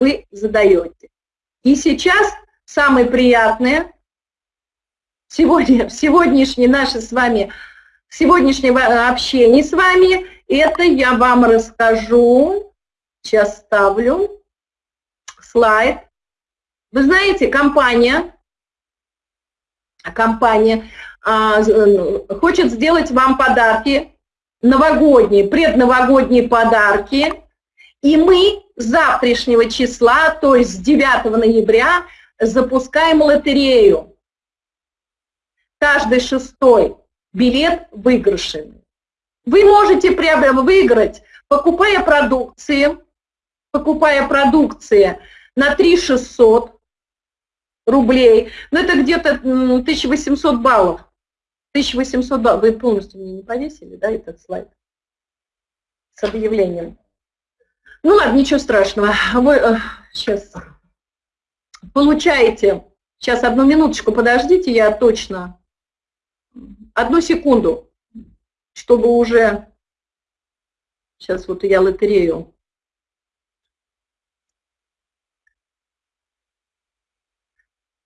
вы задаете. И сейчас самое приятное, сегодня, в сегодняшней нашей с вами, сегодняшнего общения с вами, это я вам расскажу, сейчас ставлю слайд. Вы знаете, компания, компания а, хочет сделать вам подарки, новогодние, предновогодние подарки, и мы завтрашнего числа, то есть с 9 ноября, запускаем лотерею. Каждый шестой билет выигрышный. Вы можете выиграть, покупая продукции, покупая продукции на 3 600 рублей, но это где-то 1800 баллов. 1800 баллов. Вы полностью мне не повесили, да, этот слайд с объявлением? Ну ладно, ничего страшного. Вы сейчас э, получаете, сейчас одну минуточку подождите, я точно, одну секунду, чтобы уже, сейчас вот я лотерею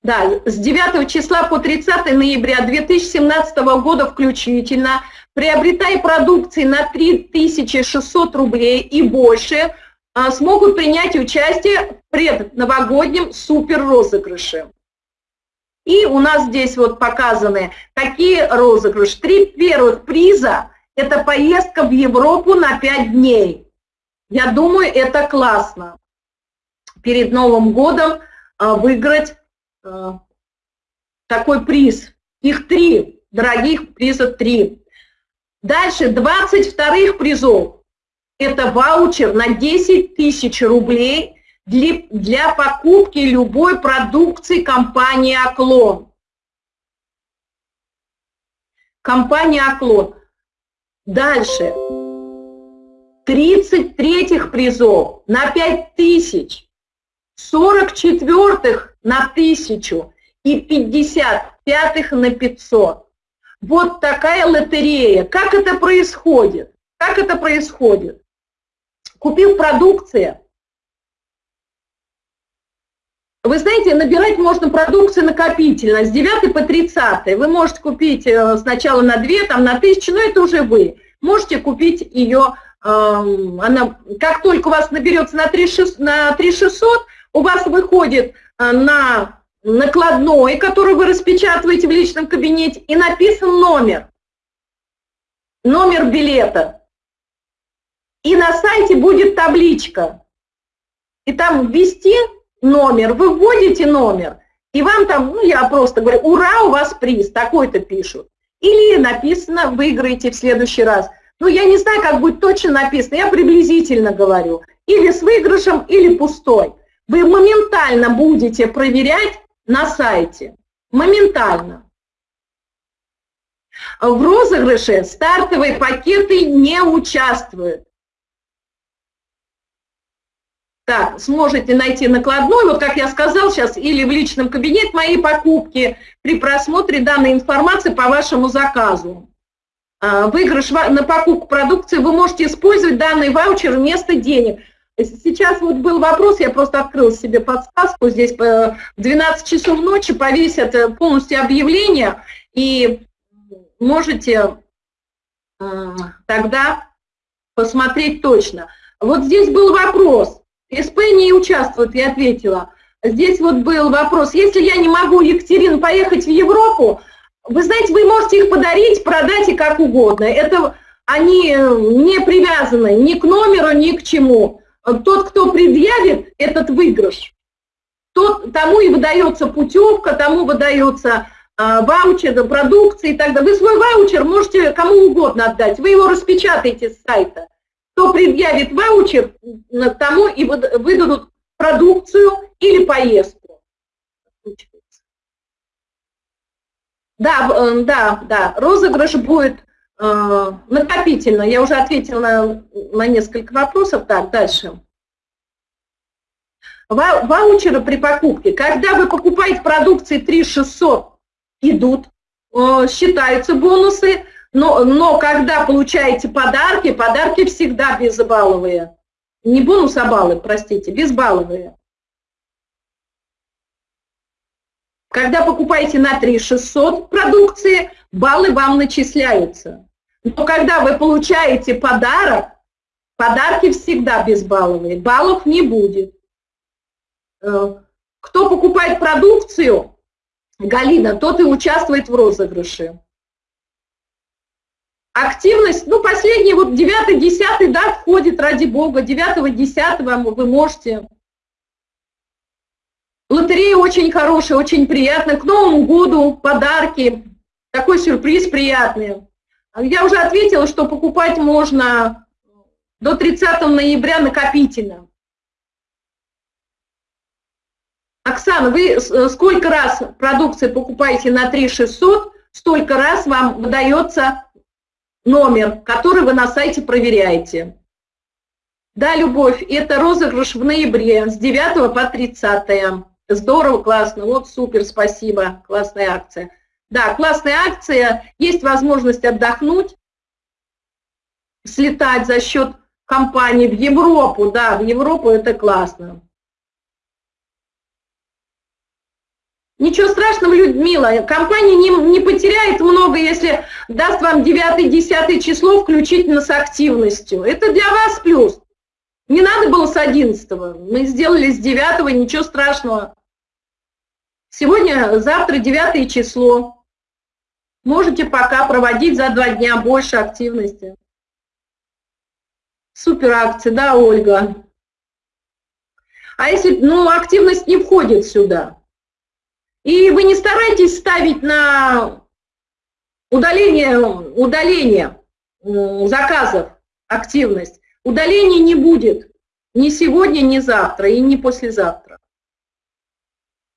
Да, с 9 числа по 30 ноября 2017 года включительно, приобретая продукции на 3600 рублей и больше, а, смогут принять участие в предновогоднем супер-розыгрыше. И у нас здесь вот показаны такие розыгрыши. Три первых приза – это поездка в Европу на 5 дней. Я думаю, это классно. Перед Новым годом а, выиграть такой приз. Их три, дорогих приза три. Дальше 20 вторых призов. Это ваучер на 10 тысяч рублей для, для покупки любой продукции компании «Оклон». Компания «Оклон». Дальше. 33 призов на 5 тысяч. 44 на тысячу и 55 на 500. Вот такая лотерея. Как это происходит? Как это происходит? Купил продукция. Вы знаете, набирать можно продукцию накопительно с 9 по 30. Вы можете купить э, сначала на 2, там на 1000, но это уже вы. Можете купить ее, эм, она, как только у вас наберется на 3600, у вас выходит Э, на накладной, который вы распечатываете в личном кабинете, и написан номер, номер билета. И на сайте будет табличка. И там ввести номер, вы вводите номер, и вам там, ну я просто говорю, ура, у вас приз, такой-то пишут. Или написано, выиграете в следующий раз. Ну, я не знаю, как будет точно написано, я приблизительно говорю. Или с выигрышем, или пустой вы моментально будете проверять на сайте. Моментально. В розыгрыше стартовые пакеты не участвуют. Так, сможете найти накладной, вот как я сказал сейчас, или в личном кабинете мои покупки при просмотре данной информации по вашему заказу. А, выигрыш на покупку продукции вы можете использовать данный ваучер вместо денег. Сейчас вот был вопрос, я просто открыл себе подсказку, здесь в 12 часов ночи повесят э, полностью объявление, и можете тогда посмотреть точно. Вот здесь был вопрос, СП не участвует, я ответила. Здесь вот был вопрос, если я не могу, Екатерина, поехать в Европу, вы знаете, вы можете их подарить, продать и как угодно. Это они не привязаны ни к номеру, ни к чему. Тот, кто предъявит этот выигрыш, тот, тому и выдается путевка, тому выдается э, ваучер, продукция и так далее. Вы свой ваучер можете кому угодно отдать, вы его распечатаете с сайта. Кто предъявит ваучер, тому и выдадут продукцию или поездку. Да, э, да, да, розыгрыш будет Э, накопительно. Я уже ответила на, на несколько вопросов. Так, дальше. Ва ваучеры при покупке. Когда вы покупаете продукции 3600, идут, э, считаются бонусы, но, но когда получаете подарки, подарки всегда безбаловые. Не бонус, а баллы, простите, безбаловые. Когда покупаете на 3600 продукции, баллы вам начисляются. Но когда вы получаете подарок, подарки всегда безбалловые, баллов не будет. Э, кто покупает продукцию, Галина, тот и участвует в розыгрыше. Активность, ну, последний, вот 9-10, да, входит, ради бога, 9-10 вы можете Лотерея очень хорошая, очень приятная. К Новому году подарки. Такой сюрприз приятный. Я уже ответила, что покупать можно до 30 ноября накопительно. Оксана, вы сколько раз продукции покупаете на 3 600, столько раз вам выдается номер, который вы на сайте проверяете. Да, Любовь, это розыгрыш в ноябре с 9 по 30. Здорово, классно, вот супер, спасибо, классная акция. Да, классная акция, есть возможность отдохнуть, слетать за счет компании в Европу, да, в Европу это классно. Ничего страшного, Людмила, компания не, не потеряет много, если даст вам 9-10 число включительно с активностью. Это для вас плюс. Не надо было с 11 мы сделали с 9 ничего страшного. Сегодня, завтра 9 число. Можете пока проводить за два дня больше активности. Супер акция, да, Ольга? А если, ну, активность не входит сюда, и вы не старайтесь ставить на удаление, удаление заказов активность, удаления не будет ни сегодня, ни завтра и не послезавтра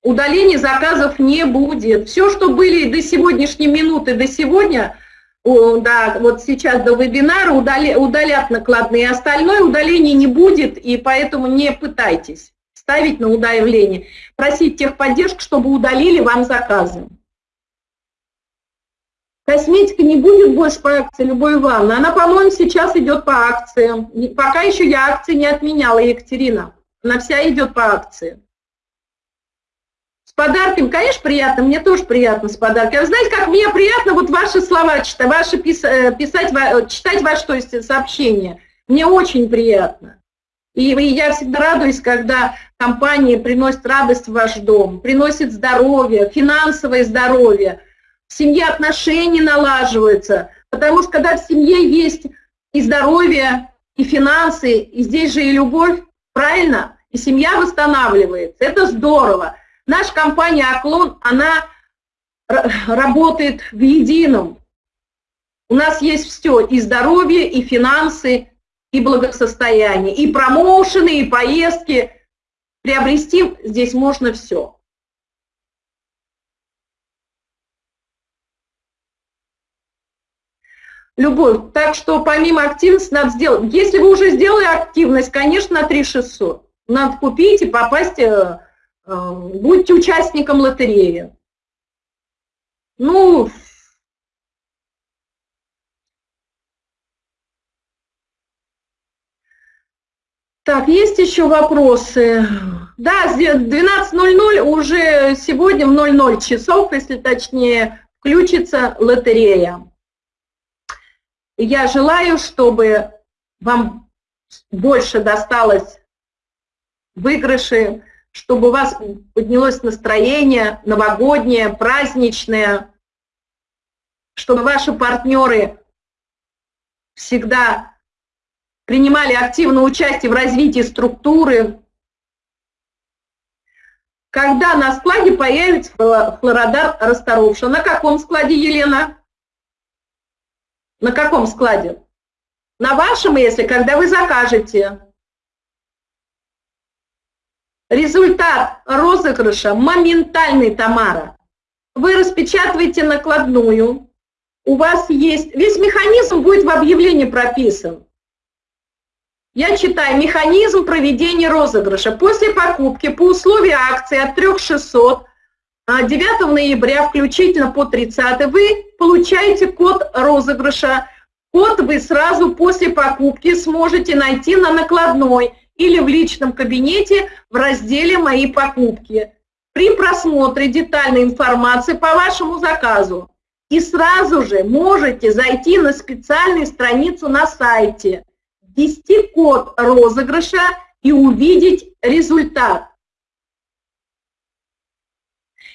удаления заказов не будет. Все, что были до сегодняшней минуты, до сегодня, да, вот сейчас до вебинара удали, удалят накладные, остальное удаления не будет, и поэтому не пытайтесь ставить на удаление. Просить техподдержку, чтобы удалили вам заказы. Косметика не будет больше по акции, Любовь Ивановна. Она, по-моему, сейчас идет по акциям. Пока еще я акции не отменяла, Екатерина. Она вся идет по акции. Подарками, конечно, приятно, мне тоже приятно с подарками. А знаете, как мне приятно вот ваши слова читать, ваши пис, э, писать, читать ваши то есть, сообщения. Мне очень приятно. И, и я всегда радуюсь, когда компании приносят радость в ваш дом, приносят здоровье, финансовое здоровье, в семье отношения налаживаются. Потому что когда в семье есть и здоровье, и финансы, и здесь же и любовь, правильно? И семья восстанавливается. Это здорово. Наша компания «Оклон», она работает в едином. У нас есть все, и здоровье, и финансы, и благосостояние, и промоушены, и поездки. Приобрести здесь можно все. Любовь. Так что помимо активности надо сделать. Если вы уже сделали активность, конечно, на 3600. Надо купить и попасть э, будьте участником лотереи. Ну, Так, есть еще вопросы? Да, 12.00 уже сегодня в 00 часов, если точнее, включится лотерея. Я желаю, чтобы вам больше досталось выигрыши, чтобы у вас поднялось настроение новогоднее, праздничное, чтобы ваши партнеры всегда принимали активное участие в развитии структуры. Когда на складе появится флородар расторопша? На каком складе, Елена? На каком складе? На вашем, если, когда вы закажете. Результат розыгрыша моментальный, Тамара. Вы распечатываете накладную, у вас есть, весь механизм будет в объявлении прописан. Я читаю, механизм проведения розыгрыша. После покупки по условию акции от 3600 9 а, ноября включительно по 30 вы получаете код розыгрыша. Код вы сразу после покупки сможете найти на накладной или в личном кабинете в разделе «Мои покупки». при просмотре детальной информации по вашему заказу и сразу же можете зайти на специальную страницу на сайте, ввести код розыгрыша и увидеть результат.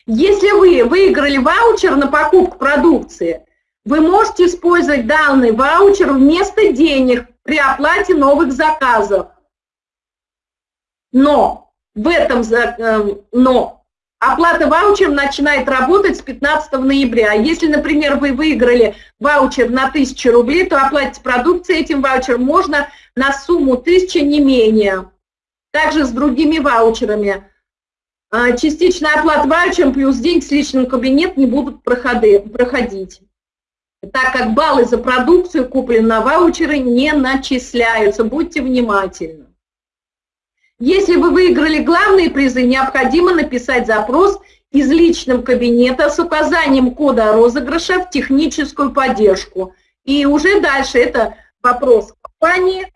Если вы выиграли ваучер на покупку продукции, вы можете использовать данный ваучер вместо денег при оплате новых заказов. Но в этом, э, но Оплата ваучером начинает работать с 15 ноября. Если, например, вы выиграли ваучер на 1000 рублей, то оплатить продукцией этим ваучером можно на сумму 1000 не менее. Также с другими ваучерами. А, частичная оплата ваучером плюс деньги с личным кабинет не будут проходить, так как баллы за продукцию, купленную на ваучеры, не начисляются. Будьте внимательны. Если вы выиграли главные призы, необходимо написать запрос из личного кабинета с указанием кода розыгрыша в техническую поддержку. И уже дальше это вопрос компании,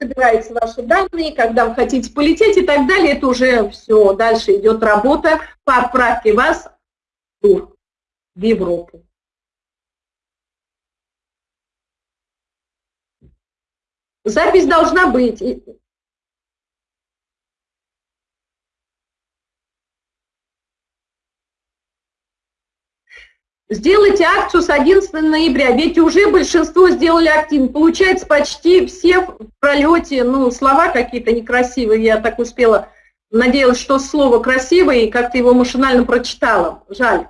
собираются ваши данные, когда вы хотите полететь и так далее, это уже все, дальше идет работа по отправке вас в в Европу. Запись должна быть. Сделайте акцию с 11 ноября, ведь уже большинство сделали активно. Получается, почти все в пролете, ну, слова какие-то некрасивые, я так успела, надеялась, что слово красивое, и как-то его машинально прочитала. Жаль.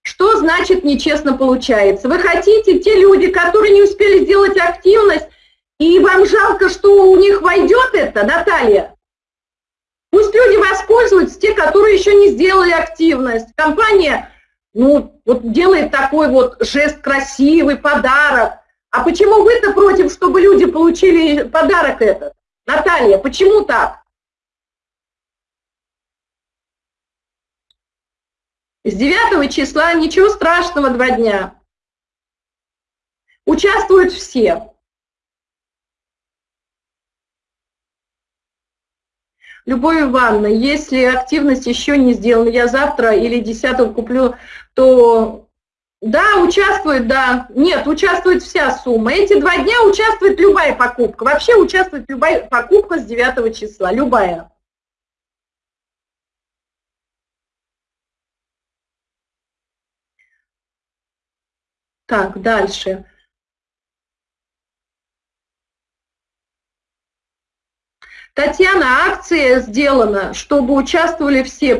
Что значит нечестно получается? Вы хотите, те люди, которые не успели сделать активность, и вам жалко, что у них войдет это, Наталья? Пусть люди воспользуются, те, которые еще не сделали активность. Компания ну, вот делает такой вот жест красивый, подарок. А почему вы-то против, чтобы люди получили подарок этот? Наталья, почему так? С 9 числа ничего страшного, два дня. Участвуют все. Любовь Ивановна, если активность еще не сделана, я завтра или 10 куплю, то да, участвует, да. Нет, участвует вся сумма. Эти два дня участвует любая покупка. Вообще участвует любая покупка с 9 числа, любая. Так, дальше. Татьяна, акция сделана, чтобы участвовали все.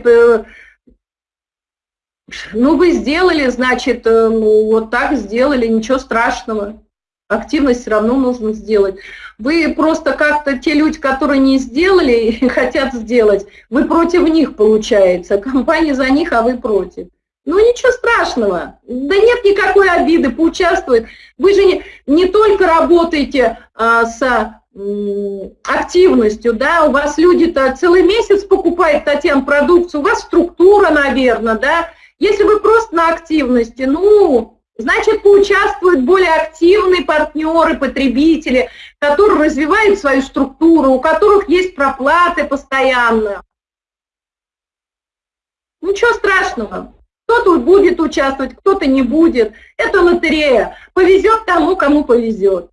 Ну, вы сделали, значит, э, ну, вот так сделали, ничего страшного. Активность все равно нужно сделать. Вы просто как-то, те люди, которые не сделали и хотят сделать, вы против них, получается. Компания за них, а вы против. Ну, ничего страшного. Да нет никакой обиды, поучаствует. Вы же не, не только работаете а, с активностью, да, у вас люди-то целый месяц покупают, Татьяна, продукцию, у вас структура, наверное, да, если вы просто на активности, ну, значит, поучаствуют более активные партнеры, потребители, которые развивают свою структуру, у которых есть проплаты постоянно. Ничего страшного. Кто-то будет участвовать, кто-то не будет. Это лотерея. Повезет тому, кому повезет.